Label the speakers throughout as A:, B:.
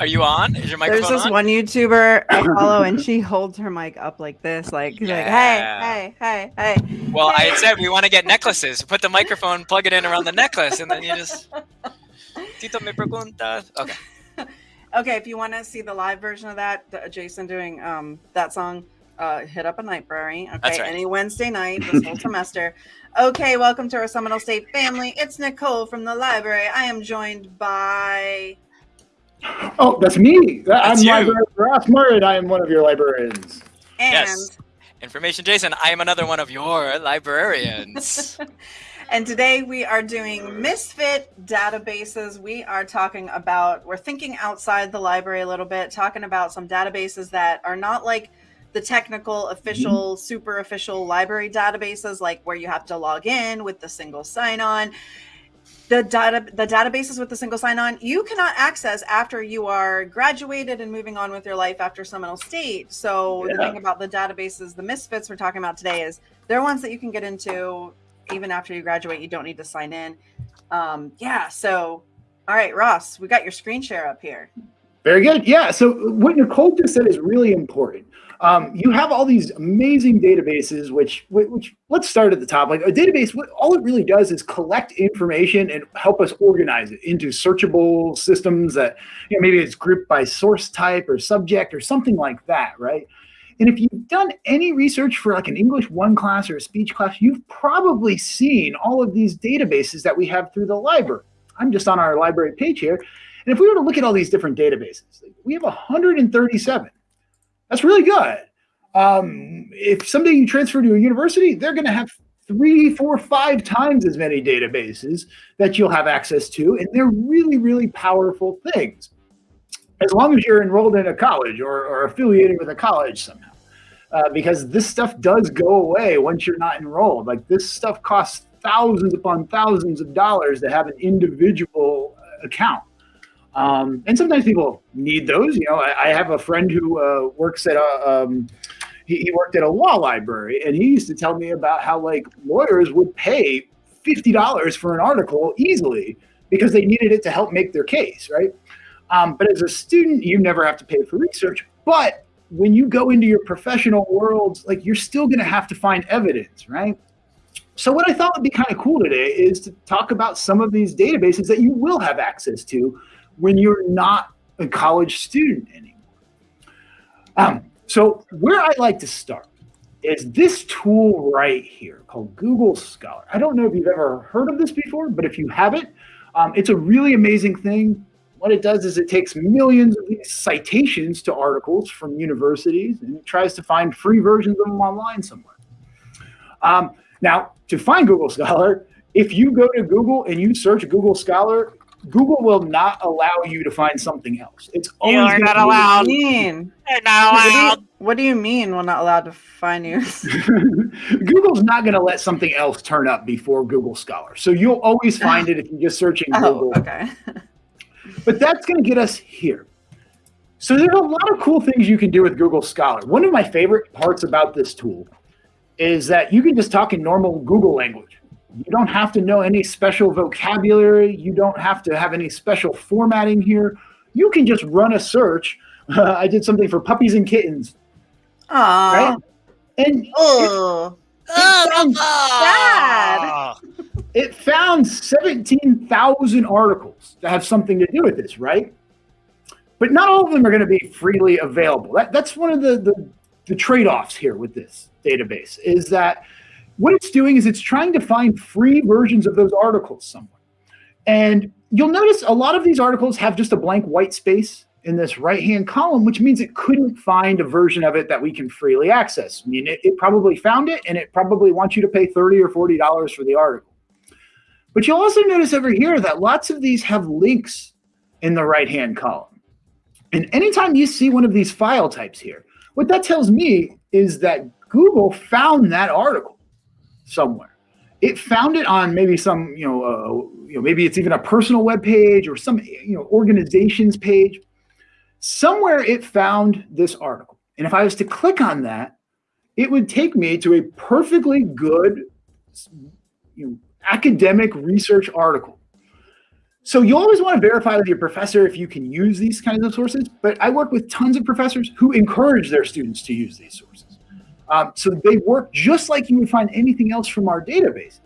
A: Are you on? Is your microphone
B: There's this
A: on?
B: one YouTuber I follow, and she holds her mic up like this, like, she's like, hey, hey, hey, hey.
A: Well, I had said we want to get necklaces. Put the microphone, plug it in around the necklace, and then you just. Tito me pregunta. Okay.
B: Okay, if you want to see the live version of that, Jason doing um that song, uh, hit up a Nightberry. Okay,
A: That's right.
B: any Wednesday night this whole semester. Okay, welcome to our Seminole State family. It's Nicole from the library. I am joined by.
C: Oh, that's me.
A: That's
C: I'm
A: you.
C: Librarian Ross Murray. I am one of your librarians.
B: And
A: Yes. Information Jason, I am another one of your librarians.
B: And today we are doing misfit databases. We are talking about, we're thinking outside the library a little bit, talking about some databases that are not like the technical, official, mm-hmm. super official library databases, like where you have to log in with the single sign on. The data, the databases with the single sign on, you cannot access after you are graduated and moving on with your life after Seminole State. So the thing about the databases, the misfits we're talking about today is they're ones that you can get into even after you graduate. You don't need to sign in. Um, yeah. So, all right, Ross, we got your screen share up here.
C: Very good. Yeah. So what Nicole just said is really important. Um, you have all these amazing databases, which, which let's start at the top. Like a database, what, all it really does is collect information and help us organize it into searchable systems that, you know, maybe it's grouped by source type or subject or something like that, right? And if you've done any research for like an English one class or a speech class, you've probably seen all of these databases that we have through the library. I'm just on our library page here. And if we were to look at all these different databases, we have 137. That's really good. Um, if someday you transfer to a university, they're going to have three, four, five times as many databases that you'll have access to. And they're really, really powerful things. As long as you're enrolled in a college or, or affiliated with a college somehow. Uh, because this stuff does go away once you're not enrolled. Like this stuff costs thousands upon thousands of dollars to have an individual uh, account. Um, and sometimes people need those. You know, I, I have a friend who uh, works at a, um, he, he worked at a law library, and he used to tell me about how like lawyers would pay fifty dollars for an article easily because they needed it to help make their case, right? Um, but as a student, you never have to pay for research. But when you go into your professional worlds, like you're still going to have to find evidence, right? So what I thought would be kind of cool today is to talk about some of these databases that you will have access to when you're not a college student anymore. Um, so where I like to start is this tool right here called Google Scholar. I don't know if you've ever heard of this before, but if you haven't, um, it's a really amazing thing. What it does is it takes millions of these citations to articles from universities and it tries to find free versions of them online somewhere. Um, now, to find Google Scholar, if you go to Google and you search Google Scholar, Google will not allow you to find something else. It's always
A: are not allowed.
B: What do you mean?
A: They're not
B: What do you,
A: allowed.
B: what do you mean we're not allowed to find you?
C: Google's not going to let something else turn up before Google Scholar. So you'll always find it if you're just searching
B: oh,
C: Google.
B: okay.
C: But that's going to get us here. So there's a lot of cool things you can do with Google Scholar. One of my favorite parts about this tool is that you can just talk in normal Google language. You don't have to know any special vocabulary. You don't have to have any special formatting here. You can just run a search. I did something for puppies and kittens,
B: Aw.
C: right? And
B: Oh.
C: it oh, sounds
B: sad.
C: it found 17,000 articles that have something to do with this, right? But not all of them are going to be freely available. That, that's one of the, the, the trade-offs here with this database is that what it's doing is it's trying to find free versions of those articles somewhere. And you'll notice a lot of these articles have just a blank white space in this right-hand column, which means it couldn't find a version of it that we can freely access. I mean, it, it probably found it and it probably wants you to pay 30 or $40 for the article. But you'll also notice over here that lots of these have links in the right-hand column. And anytime you see one of these file types here, what that tells me is that Google found that article somewhere. It found it on maybe some, you know, uh, you know, maybe it's even a personal web page or some, you know, organization's page. Somewhere it found this article. And if I was to click on that, it would take me to a perfectly good you know, academic research article. So you always want to verify with your professor if you can use these kinds of sources, but I work with tons of professors who encourage their students to use these sources. Um, so they work just like you would find anything else from our databases.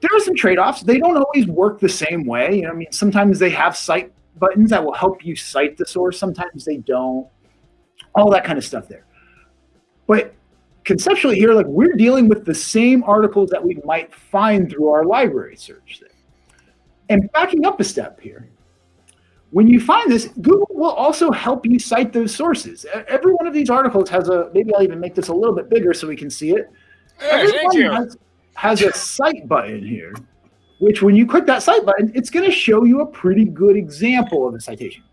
C: There are some trade-offs. They don't always work the same way. You know, I mean, sometimes they have cite buttons that will help you cite the source. Sometimes they don't. All that kind of stuff there. But conceptually here, like we're dealing with the same articles that we might find through our library search there. And backing up a step here, when you find this, Google will also help you cite those sources. Every one of these articles has a, maybe I'll even make this a little bit bigger so we can see it. Every one has, has a cite button here, which when you click that cite button, it's going to show you a pretty good example of a citation.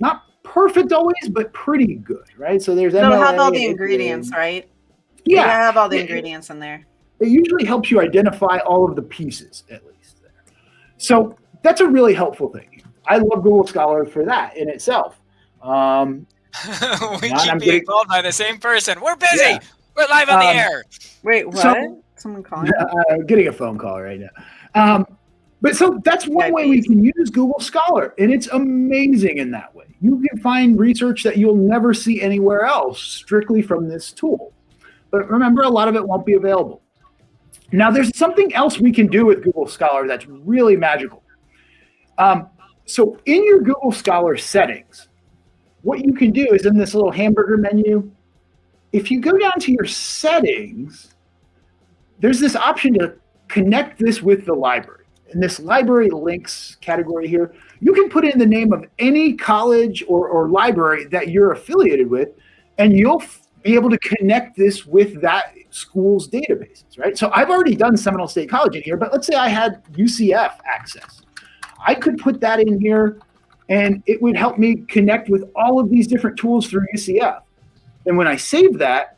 C: Not perfect always, but pretty good, right? So there's
B: They'll MLA, have all the ingredients, right? Yeah. I have all the ingredients in there.
C: It usually helps you identify all of the pieces, at least. There. So that's a really helpful thing. I love Google Scholar for that in itself. Um,
A: we keep being getting, called by the same person. We're busy. Yeah. We're live on um, the air.
B: Wait, what? So, Someone calling?
C: Uh, getting a phone call right now. Um, but so that's one yeah, way we can use Google Scholar, and it's amazing in that way. You can find research that you'll never see anywhere else strictly from this tool. But remember, a lot of it won't be available. Now, there's something else we can do with Google Scholar that's really magical. Um, so in your Google Scholar settings, what you can do is in this little hamburger menu, if you go down to your settings, there's this option to connect this with the library. In this library links category here, you can put in the name of any college or, or library that you're affiliated with, and you'll be able to connect this with that school's databases, right? So I've already done Seminole State College in here, but let's say I had UCF access. I could put that in here and it would help me connect with all of these different tools through UCF. And when I save that,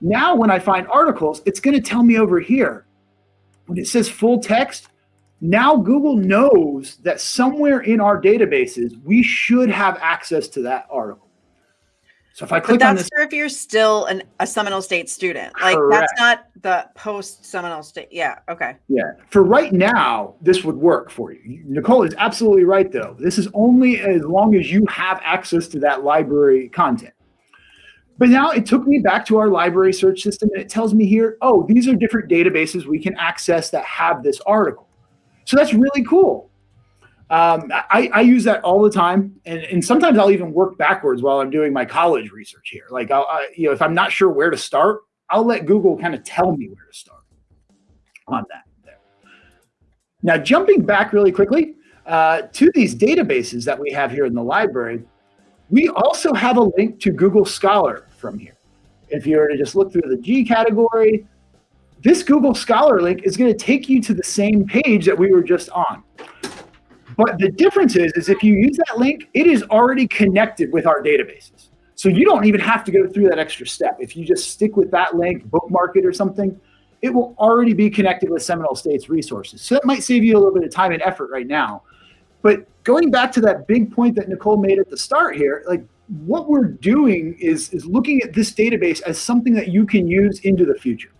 C: now when I find articles, it's going to tell me over here. When it says full text, now Google knows that somewhere in our databases, we should have access to that article. So if I click
B: but
C: on this,
B: if you're still an, a Seminole State student, like correct. that's not the post Seminole State. Yeah. Okay.
C: Yeah. For right now, this would work for you. Nicole is absolutely right, though. This is only as long as you have access to that library content. But now it took me back to our library search system, and it tells me here, oh, these are different databases we can access that have this article. So that's really cool. Um, I, I, use that all the time, and, and, sometimes I'll even work backwards while I'm doing my college research here. Like, I'll, I, you know, if I'm not sure where to start, I'll let Google kind of tell me where to start on that. There. Now, jumping back really quickly uh, to these databases that we have here in the library, we also have a link to Google Scholar from here. If you were to just look through the G category, this Google Scholar link is going to take you to the same page that we were just on. But the difference is, is if you use that link, it is already connected with our databases. So you don't even have to go through that extra step. If you just stick with that link, bookmark it or something, it will already be connected with Seminole State's resources. So that might save you a little bit of time and effort right now. But going back to that big point that Nicole made at the start here, like what we're doing is, is looking at this database as something that you can use into the future.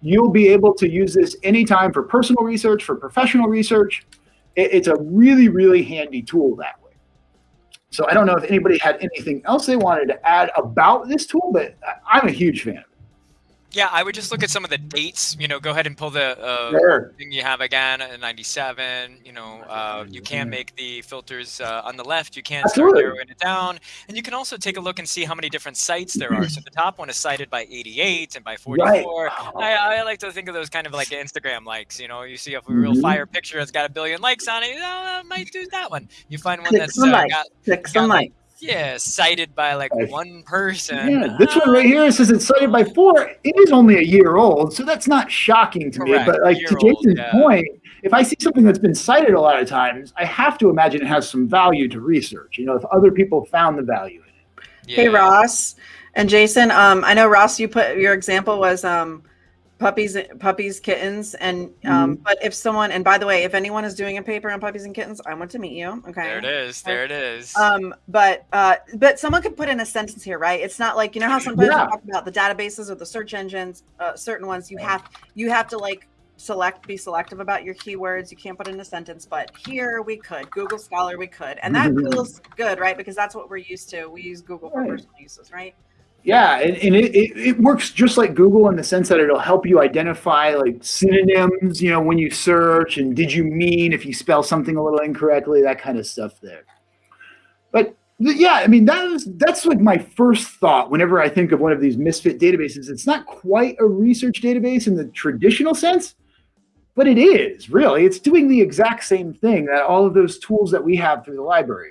C: You'll be able to use this anytime for personal research, for professional research, it's a really, really handy tool that way. So I don't know if anybody had anything else they wanted to add about this tool, but I'm a huge fan of it.
A: Yeah, I would just look at some of the dates. You know, go ahead and pull the uh, sure. thing you have again at 97. You know, uh, you can make the filters uh, on the left. You can start narrowing it down. And you can also take a look and see how many different sites there are. So the top one is cited by 88 and by 44. Right. I, I, like to think of those kind of like Instagram likes. You know, you see a real mm -hmm. fire picture that's got a billion likes on it. You know, I might do that one. You find one that's uh, got,
B: Click some got, likes
A: yeah, cited by like one person.
C: Yeah, this one right here says it's cited by four. It is only a year old, so that's not shocking to Correct. me. But like to Jason's yeah. point, if I see something that's been cited a lot of times, I have to imagine it has some value to research. You know, if other people found the value in it.
B: Yeah. Hey Ross and Jason, um, I know Ross, you put your example was um, puppies puppies kittens and um mm-hmm. but if someone and by the way if anyone is doing a paper on puppies and kittens i want to meet you okay
A: there it is there it is
B: um but uh but someone could put in a sentence here right it's not like you know how sometimes yeah. we talk about the databases or the search engines uh, certain ones you have you have to like select be selective about your keywords. You can't put in a sentence, but here we could. Google Scholar we could. And that feels good, right? Because that's what we're used to. We use Google for right. personal uses, right?
C: Yeah, and, and it, it, it, works just like Google in the sense that it'll help you identify like synonyms, you know, when you search and did you mean if you spell something a little incorrectly, that kind of stuff there. But yeah, I mean, that is, that's like my first thought whenever I think of one of these misfit databases. It's not quite a research database in the traditional sense, but it is really. It's doing the exact same thing that all of those tools that we have through the library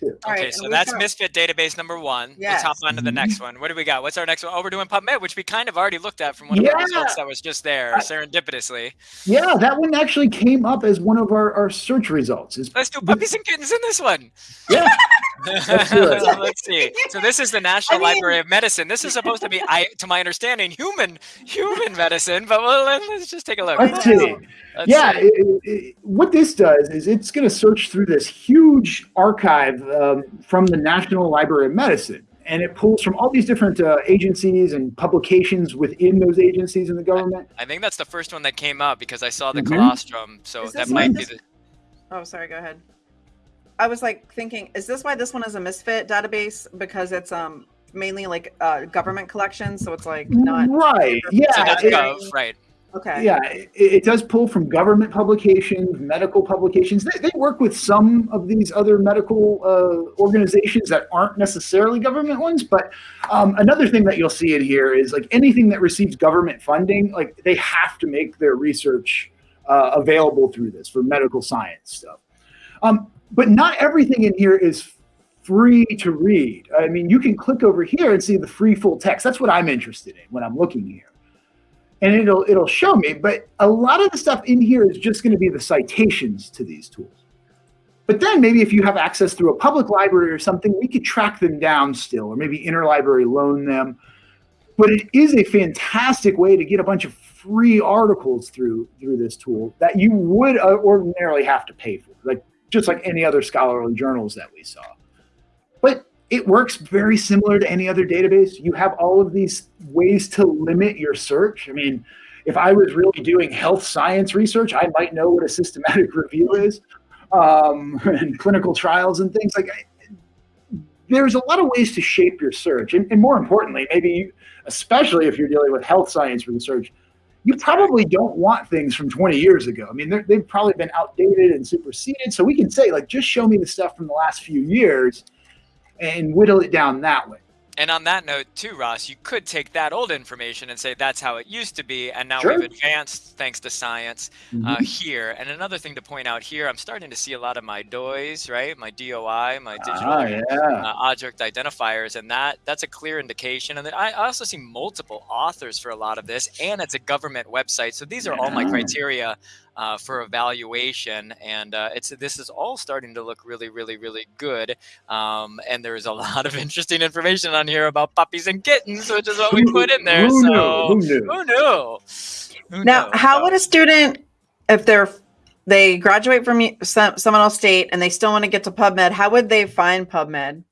A: too. Okay, right, so that's Misfit database number one. Yes. Let's hop on to the next mm-hmm. one. What do we got? What's our next one? Oh, we're doing PubMed, which we kind of already looked at from one of yeah. the results that was just there, serendipitously.
C: Yeah, that one actually came up as one of our, our search results.
A: Let's do puppies and kittens in this one.
C: Yeah.
A: Let's see. So this is the National I mean, Library of Medicine. This is supposed to be, I, to my understanding, human human medicine. But well, let's just take a look.
C: Let's see. Let's yeah, see. It, it, what this does is it's going to search through this huge archive um, from the National Library of Medicine. And it pulls from all these different uh, agencies and publications within those agencies in the government.
A: I, I, think that's the first one that came up because I saw the mm -hmm. colostrum. So that might be the.
B: Oh, sorry. Go ahead. I was like thinking, is this why this one is a misfit database? Because it's um mainly like uh, government collections, so it's like not
C: right. Yeah, so
A: it, gov, right.
B: Okay.
C: Yeah, it, it, does pull from government publications, medical publications. They, they work with some of these other medical uh, organizations that aren't necessarily government ones. But um, another thing that you'll see in here is like anything that receives government funding, like they have to make their research uh, available through this for medical science stuff. Um, but not everything in here is free to read. I mean, you can click over here and see the free full text. That's what I'm interested in when I'm looking here. And it'll it'll show me, but a lot of the stuff in here is just going to be the citations to these tools. But then maybe if you have access through a public library or something, we could track them down still, or maybe interlibrary loan them. But it is a fantastic way to get a bunch of free articles through through this tool that you would uh, ordinarily have to pay for. Like just like any other scholarly journals that we saw. But it works very similar to any other database. You have all of these ways to limit your search. I mean, if I was really doing health science research, I might know what a systematic review is um, and clinical trials and things like there's a lot of ways to shape your search. And, and more importantly, maybe especially if you're dealing with health science research, you probably don't want things from 20 years ago. I mean, they've probably been outdated and superseded. So we can say, like, just show me the stuff from the last few years and whittle it down that way.
A: And on that note, too, Ross, you could take that old information and say that's how it used to be, and now sure. we've advanced thanks to science mm-hmm. uh, here. And another thing to point out here, I'm starting to see a lot of my DOIs, right? My DOI, my digital ah, yeah. uh, object identifiers, and that that's a clear indication. And I also see multiple authors for a lot of this, and it's a government website. So these are all my criteria uh, for evaluation. And uh, it's this is all starting to look really, really, really good. Um, and there's a lot of interesting information on here about puppies and kittens, which is what we put in there.
C: Who
A: so
C: knew? Who knew?
A: Who knew?
B: Who now, knew? how would a student, if they're they graduate from Seminole State and they still want to get to PubMed, how would they find PubMed?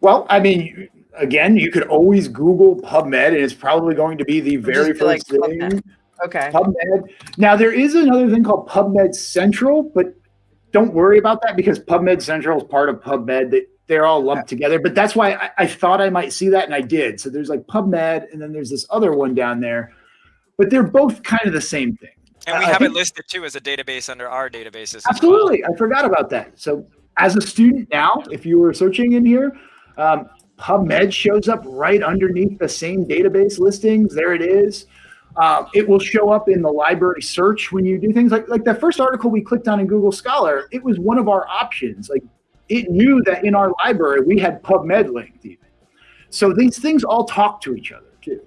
C: Well, I mean, again, you could always Google PubMed, and it's probably going to be the very first like thing. PubMed.
B: Okay.
C: PubMed. Now there is another thing called PubMed Central, but don't worry about that because PubMed Central is part of PubMed. They, they're all lumped together. But that's why I, I, thought I might see that, and I did. So there's like PubMed, and then there's this other one down there, but they're both kind of the same thing.
A: And we uh, have it listed too as a database under our databases.
C: Absolutely,
A: well.
C: I forgot about that. So as a student now, if you were searching in here, um, PubMed shows up right underneath the same database listings. There it is. Um, it will show up in the library search when you do things like like that first article we clicked on in Google Scholar. It was one of our options. Like it knew that in our library we had PubMed linked even. So these things all talk to each other too.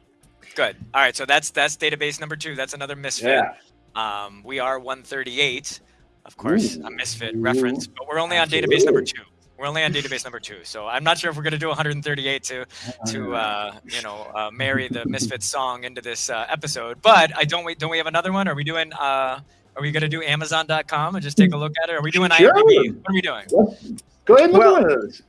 A: Good. All right. So that's that's database number two. That's another misfit.
C: Yeah.
A: Um, we are 138, of course, Ooh. a misfit Ooh. reference, but we're only Absolutely. on database number two. We're only on database number two, so I'm not sure if we're going to do 138 to to uh, you know uh, marry the Misfits song into this uh, episode. But I don't wait. Don't we have another one? Are we doing? Are we going to do Amazon.com and just take a look at it? Are we doing sure. IMDb? What are we doing?
C: Go ahead and look well, at those.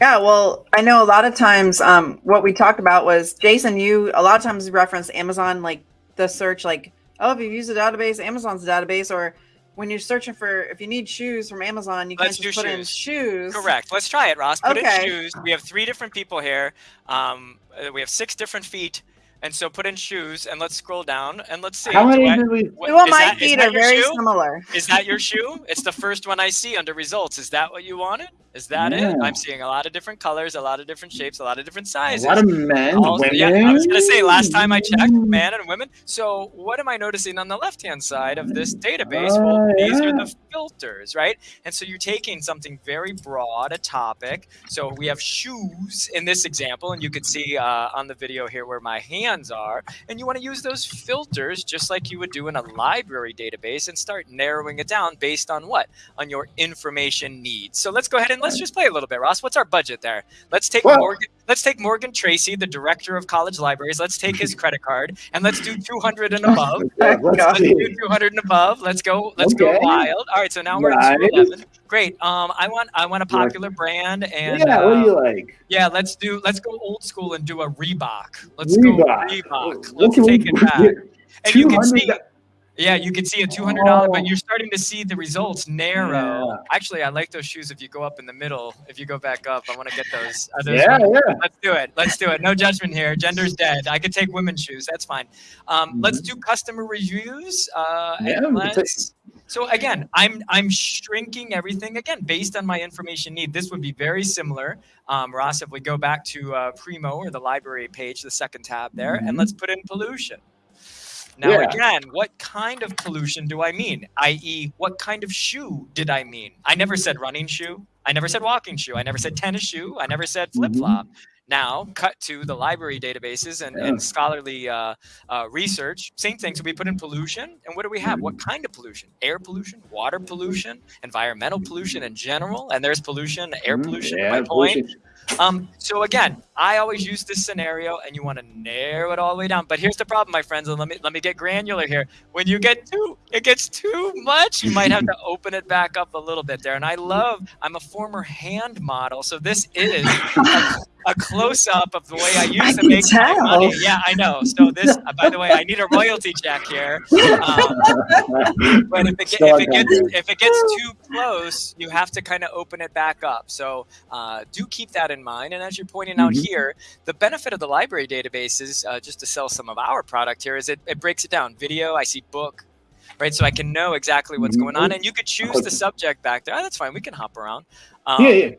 B: Yeah, well, I know a lot of times um, what we talked about was Jason. You a lot of times reference Amazon, like the search, like oh, if you use a database, Amazon's database, or when you're searching for if you need shoes from Amazon, you can just put shoes. in shoes.
A: Correct. Let's try it, Ross. Put okay. in shoes. We have three different people here. Um, we have six different feet. And so put in shoes and let's scroll down and let's see.
C: How many I, we?
B: Well, my that, feet are very shoe? similar.
A: Is that your shoe? It's the first one I see under results. Is that what you wanted? Is that yeah. it? I'm seeing a lot of different colors, a lot of different shapes, a lot of different sizes.
C: A lot of men, women.
A: Yeah, I was gonna say last time I checked, men and women. So what am I noticing on the left-hand side of this database? Uh, well, these are the filters, right? And so you're taking something very broad, a topic. So we have shoes in this example, and you can see uh, on the video here where my hands are. And you want to use those filters just like you would do in a library database and start narrowing it down based on what? On your information needs. So let's go ahead and let's just play a little bit, Ross. What's our budget there? Let's take well, Morgan. Let's take Morgan Tracy, the director of college libraries. Let's take his credit card and let's do 200 and above. let's do 200 and above. Let's go. Let's okay. go wild. All right. So now we're nice. at 211. Great. Um, I want I want a popular brand and
C: yeah. what do you um, like?
A: Yeah. Let's do. Let's go old school and do a Reebok. Let's Reebok. go Reebok. Let's take it back. And you can see. Yeah, you can see a two hundred dollar, oh. but you're starting to see the results narrow. Yeah. Actually, I like those shoes. If you go up in the middle, if you go back up, I want to get those.
C: yeah, yeah.
A: Let's do it. Let's do it. No judgment here. Gender's dead. I could take women's shoes. That's fine. Um, mm-hmm. Let's do customer reviews. Uh, yeah, so again, I'm I'm shrinking everything again based on my information need. This would be very similar, um, Ross. If we go back to uh, Primo or the library page, the second tab there, mm-hmm. and let's put in pollution. Now, yeah. again, what kind of pollution do I mean? I.e., what kind of shoe did I mean? I never said running shoe. I never said walking shoe. I never said tennis shoe. I never said flip flop. Mm-hmm. Now, cut to the library databases and, yeah. and scholarly uh, uh, research. Same thing. So we put in pollution. And what do we have? What kind of pollution? Air pollution, water pollution, environmental pollution in general. And there's pollution, air mm-hmm. pollution, yeah, my point. Pollution. Um, so again, I always use this scenario and you want to narrow it all the way down. But here's the problem, my friends, and let me let me get granular here. When you get too it gets too much, you might have to open it back up a little bit there. And I love I'm a former hand model, so this is a, a close up of the way I used I to make my money. Yeah, I know. So this uh, by the way, I need a royalty check here. Um, but if it, if it gets if it gets too close, you have to kind of open it back up. So uh, do keep that in mind. And as you're pointing out mm-hmm. here, the benefit of the library databases, uh, just to sell some of our product here, is it, it breaks it down. Video, I see book, right? So I can know exactly what's mm-hmm. going on. And you could choose the subject back there. Oh, that's fine. We can hop around.
C: Um, yeah, yeah.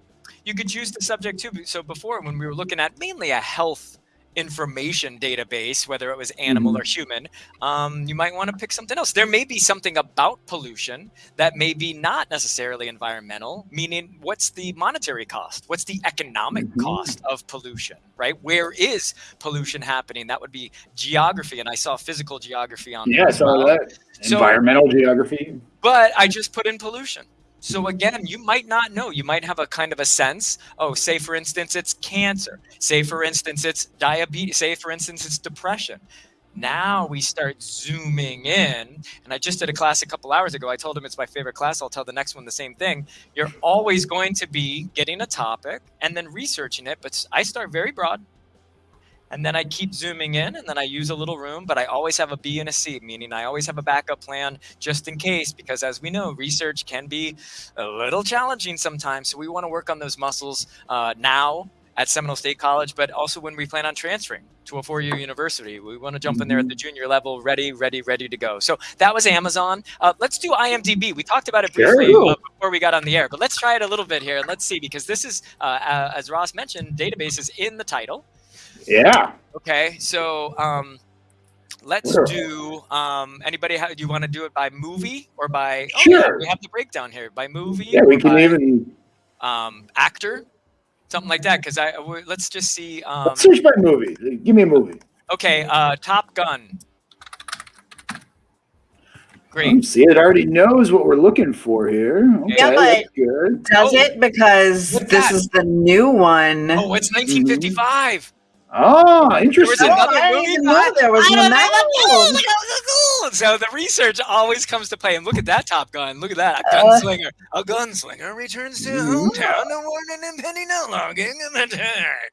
A: You could choose the subject too. So before, when we were looking at mainly a health information database, whether it was animal mm-hmm. or human, um, you might want to pick something else. There may be something about pollution that may be not necessarily environmental, meaning what's the monetary cost? What's the economic mm-hmm. cost of pollution, right? Where is pollution happening? That would be geography. And I saw physical geography on
C: Yeah, I saw that. So, environmental geography.
A: But I just put in pollution. So again, you might not know. You might have a kind of a sense. Oh, say for instance, it's cancer. Say for instance, it's diabetes. Say for instance, it's depression. Now we start zooming in. And I just did a class a couple hours ago. I told him it's my favorite class. I'll tell the next one the same thing. You're always going to be getting a topic and then researching it. But I start very broad and then I keep zooming in and then I use a little room, but I always have a B and a C, meaning I always have a backup plan just in case, because as we know, research can be a little challenging sometimes. So we want to work on those muscles uh, now at Seminole State College, but also when we plan on transferring to a four-year university. We want to jump in there at the mm-hmm. junior level, ready, ready, ready to go. So that was Amazon. Uh, let's do IMDb. We talked about it briefly uh, before we got on the air, but let's try it a little bit here. And let's see, because this is, uh, uh as Ross mentioned, databases in the title.
C: Yeah.
A: Okay, so um, let's sure. do. Um, anybody, How, do you want to do it by movie or by?
C: Oh, sure. Yeah,
A: we have the breakdown here by movie.
C: Yeah, we can by, even.
A: Um, actor, something like that. Because I let's just see. Um,
C: let's search by movie. Give me a movie.
A: Okay, uh, Top Gun.
C: Great. See, it already knows what we're looking for here. Okay,
B: yeah, but good. does oh, it because this that? is the new one?
A: Oh, it's 1955.
C: Oh, interesting.
B: There was another oh, movie. Know there was
A: another So the research always comes to play. And look at that Top Gun. Look at that. A uh, gunslinger. Uh, a gunslinger returns to mm-hmm. hometown to warn an impending outlaw gang of attack.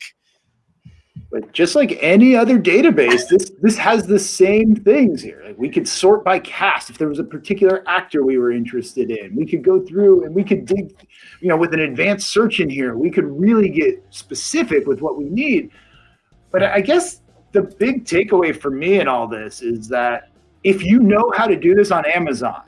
C: But just like any other database, this this has the same things here. Like we could sort by cast if there was a particular actor we were interested in. We could go through and we could dig, you know, with an advanced search in here, we could really get specific with what we need. But I guess the big takeaway for me in all this is that if you know how to do this on Amazon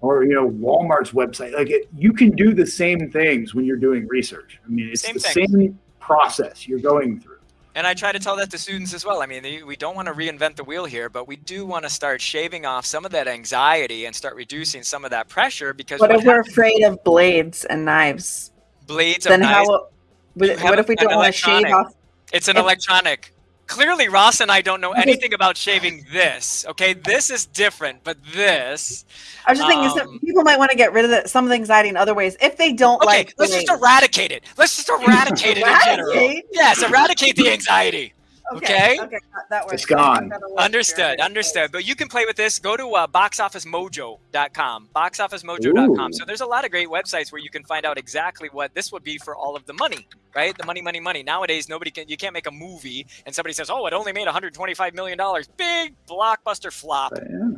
C: or you know Walmart's website, like it, you can do the same things when you're doing research. I mean, it's same the things. same process you're going through.
A: And I try to tell that to students as well. I mean, we don't want to reinvent the wheel here, but we do want to start shaving off some of that anxiety and start reducing some of that pressure because
B: what, what if we're afraid of blades and knives?
A: Blades and knives. then
B: how? What, what if we don't want to shave off?
A: It's an electronic clearly Ross and I don't know anything about shaving this. Okay, this is different, but this.
B: I was just um, thinking people might want to get rid of the, some of the anxiety in other ways if they don't like okay, like.
A: Let's just eradicate it. Let's just eradicate it in general. Yes, eradicate the anxiety. Okay. Okay.
C: That works. It's gone.
A: Understood. Understood. But you can play with this. Go to uh, boxofficemojo.com. Boxofficemojo.com. So there's a lot of great websites where you can find out exactly what this would be for all of the money, right? The money, money, money. Nowadays, nobody can. You can't make a movie and somebody says, "Oh, it only made 125 million dollars." Big blockbuster flop.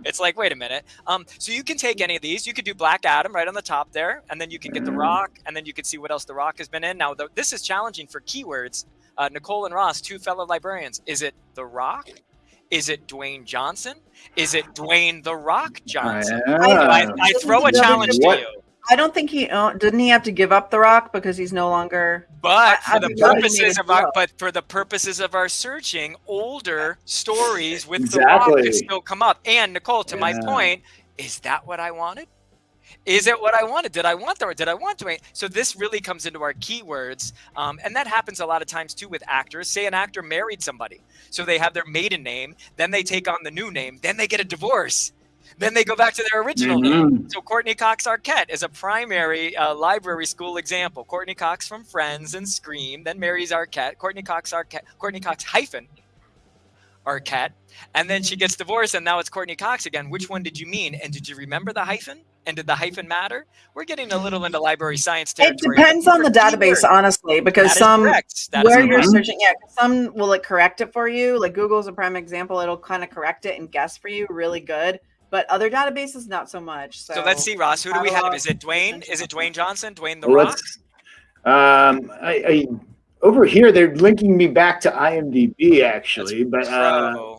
A: It's like, wait a minute. Um, so you can take any of these. You could do Black Adam right on the top there, and then you can get The Rock, and then you can see what else The Rock has been in. Now, the, this is challenging for keywords uh, Nicole and Ross, two fellow librarians. Is it The Rock? Is it Dwayne Johnson? Is it Dwayne The Rock Johnson? Yeah. I, I, I, throw a challenge to you.
B: I don't think he uh, didn't he have to give up the Rock because he's no longer.
A: But for the purposes of our, but for the purposes of our searching, older stories with exactly. the Rock can still come up. And Nicole, to yeah. my point, is that what I wanted? Is it what I wanted? Did I want or did I want to? So this really comes into our keywords. Um, and that happens a lot of times too with actors. Say an actor married somebody. So they have their maiden name, then they take on the new name, then they get a divorce. Then they go back to their original mm-hmm. name. So Courteney Cox Arquette is a primary uh, library school example. Courteney Cox from Friends and Scream, then marries Arquette. Courteney Cox Arquette, Courteney Cox hyphen Arquette, and then she gets divorced, and now it's Courteney Cox again. Which one did you mean? And did you remember the hyphen? And did the hyphen matter? We're getting a little into library science territory.
B: It depends on the database, honestly, because some where you're searching, yeah, some will like correct it for you. Like Google's a prime example; it'll kind of correct it and guess for you really good. But other databases, not so much. So,
A: so let's see, Ross. Who do we have? Is it Dwayne? Is it Dwayne Johnson? Dwayne the Rock?
C: Um, I, I over here they're linking me back to IMDb actually, That's but uh,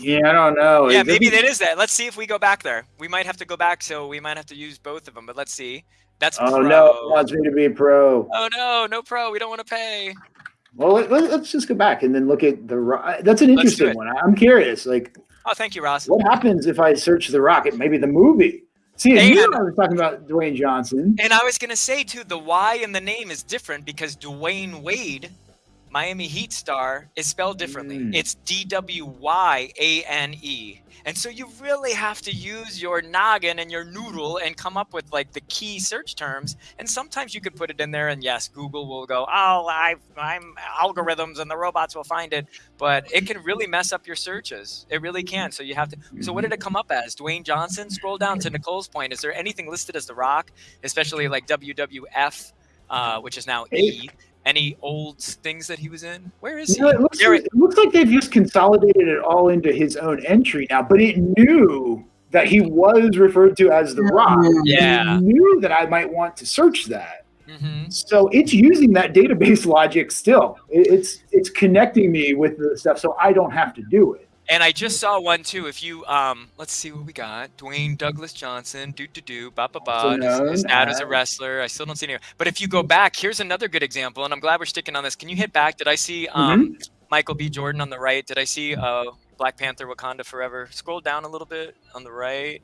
C: yeah, I don't know.
A: Yeah, maybe that is that. Let's see if we go back there. We might have to go back, so we might have to use both of them. But let's see. That's
C: oh pro. no, wants me to be a pro.
A: Oh no, no pro. We don't want to pay.
C: Well, let, us just go back and then look at the. That's an interesting one. I'm curious. Like,
A: oh, thank you, Ross.
C: What happens if I search the rock? Rocket? Maybe the movie. See, and, you I was talking about Dwayne Johnson.
A: And I was going to say too, the Y in the name is different because Dwyane Wade Miami Heat star is spelled differently. Mm. It's D W Y A N E. And so you really have to use your noggin and your noodle and come up with like the key search terms. And sometimes you could put it in there, and yes, Google will go, "Oh, I, I'm algorithms, and the robots will find it." But it can really mess up your searches. It really can. So you have to. So what did it come up as? Dwayne Johnson. Scroll down to Nicole's point. Is there anything listed as The Rock, especially like WWF, uh, which is now E? Any old things that he was in? Where is he?
C: it, looks like, it looks like they've just consolidated it all into his own entry now, but it knew that he was referred to as the Rock.
A: Yeah.
C: It knew that I might want to search that. Mm-hmm. So it's using that database logic still. It's it's connecting me with the stuff, so I don't have to do it.
A: And I just saw one too. If you um, let's see what we got. Dwayne Douglas Johnson, do do do, ba ba ba. His, dad is a wrestler. I still don't see any. But if you go back, here's another good example, and I'm glad we're sticking on this. Can you hit back? Did I see um, mm-hmm. Michael B. Jordan on the right? Did I see uh, Black Panther: Wakanda Forever? Scroll down a little bit on the right.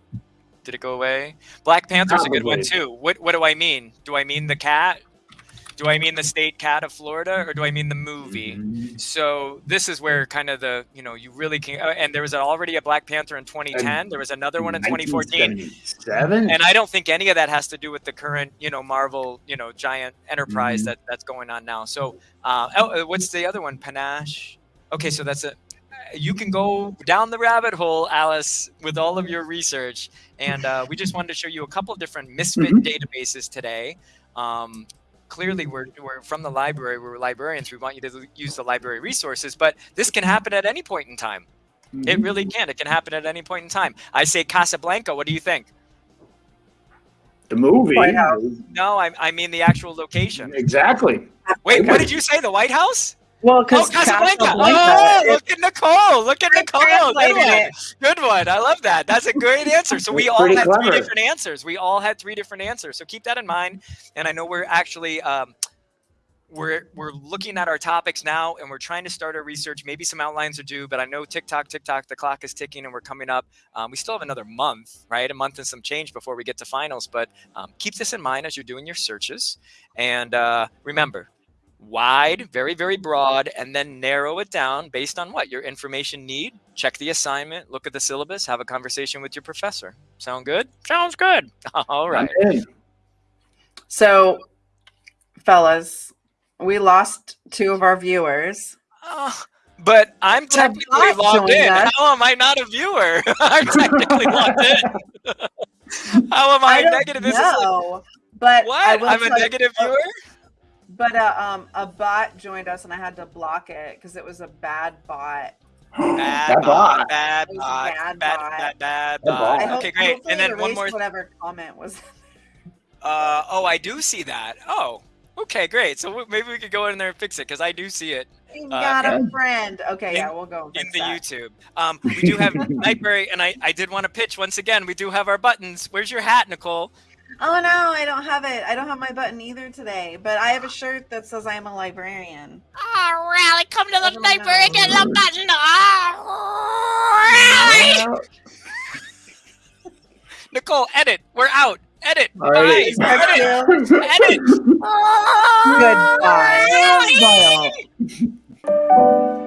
A: Did it go away? Black Panther's Probably. a good one too. What what do I mean? Do I mean the cat? Do I mean the state cat of Florida or do I mean the movie? Mm-hmm. So this is where kind of the you know you really can. Uh, and there was already a Black Panther in 2010. There was another one in 2014.
C: Seven.
A: And I don't think any of that has to do with the current you know Marvel you know giant enterprise mm-hmm. that that's going on now. So uh, oh, uh, what's the other one? Panache. Okay, so that's it. You can go down the rabbit hole, Alice, with all of your research. And uh, we just wanted to show you a couple of different misfit mm-hmm. databases today. Um, clearly mm. we're, we're from the library, we're librarians, we want you to use the library resources, but this can happen at any point in time. It really mm-hmm. can. It can happen at any point in time. I say Casablanca. What do you think?
C: The movie.
A: No, I, I mean the actual location.
C: Exactly.
A: Wait, what did you say? The White House?
B: Well, because
A: oh, Casablanca. Casablanca. Oh, look at Nicole. Look at Nicole. Good one. Good one. I love that. That's a great answer. So we all had clever. three different answers. We all had three different answers. So keep that in mind. And I know we're actually um, we're we're looking at our topics now and we're trying to start our research maybe some outlines are due but i know tiktok tiktok the clock is ticking and we're coming up um, we still have another month right a month and some change before we get to finals but um, keep this in mind as you're doing your searches and uh, remember wide very very broad and then narrow it down based on what your information need check the assignment look at the syllabus have a conversation with your professor sound good sounds good all right
B: so fellas we lost two of our viewers.
A: Uh, but I'm technically logged in. Us. How am I not a viewer? I'm technically logged in. How am I, I negative?
B: This know, is but
A: what? I'm a negative viewer.
B: But uh, um, a bot joined us, and I had to block it because it was a bad bot.
A: Bad, bot, bad bot, bad, bad, bad, bad bot. Hope, okay, great. And then one more.
B: Whatever comment was.
A: Uh, oh, I do see that. Oh, Okay, great. So maybe we could go in there and fix it because I do see it.
B: You uh, got a friend. Okay, in, yeah, we'll go
A: in the
B: that.
A: YouTube. Um, we do have Nightberry, and I, I did want to pitch once again. We do have our buttons. Where's your hat, Nicole?
B: Oh no, I don't have it. I don't have my button either today. But I have a shirt that says I am a librarian.
D: Oh, really? Come to the library and get the button. Oh,
A: really? Nicole, edit. We're out. Edit. All right. Bye. Edit. Edit.
B: Goodbye. Bye.